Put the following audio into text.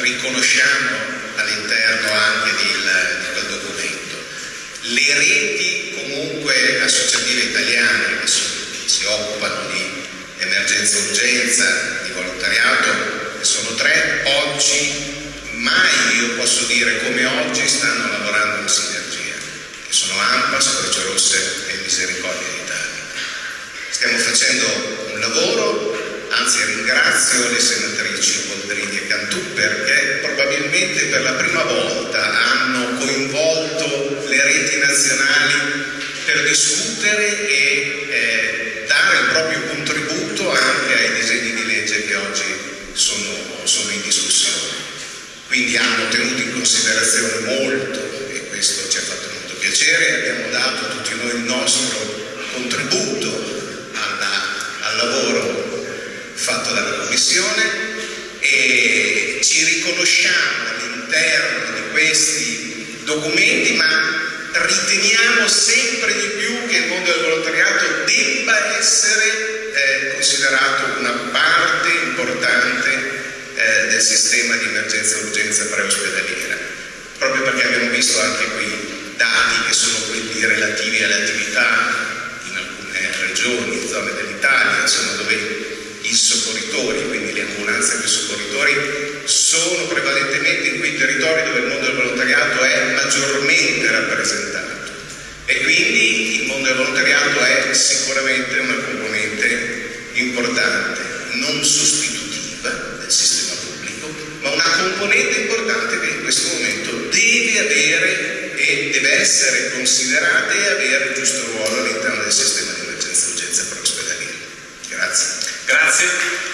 riconosciamo all'interno anche di, di quel documento. Le reti comunque associative italiane che si occupano di emergenza urgenza, di volontariato, sono tre, oggi mai io posso dire come oggi stanno lavorando in sinergia, che sono AMPAS, Croce Rosse e Misericordia d'Italia. Stiamo facendo un lavoro, ringrazio le senatrici Boldrini e Cantù perché probabilmente per la prima volta hanno coinvolto le reti nazionali per discutere e eh, dare il proprio contributo anche ai disegni di legge che oggi sono, sono in discussione. Quindi hanno tenuto in considerazione molto e questo ci ha fatto molto piacere abbiamo dato tutti noi il nostro contributo alla, al lavoro fatto dalla Commissione e ci riconosciamo all'interno di questi documenti ma riteniamo sempre di più che il mondo del volontariato debba essere eh, considerato una parte importante eh, del sistema di emergenza urgenza preospedaliera, proprio perché abbiamo visto anche qui dati che sono quelli relativi alle attività in alcune regioni, zone dell'Italia, insomma dove i soccorritori, quindi le ambulanze dei soccorritori, sono prevalentemente in quei territori dove il mondo del volontariato è maggiormente rappresentato. E quindi il mondo del volontariato è sicuramente una componente importante, non sostitutiva del sistema pubblico, ma una componente importante che in questo momento deve avere e deve essere considerata e avere il giusto ruolo all'interno del sistema di emergenza urgenza per ospedaliera. Grazie. Grazie.